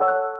you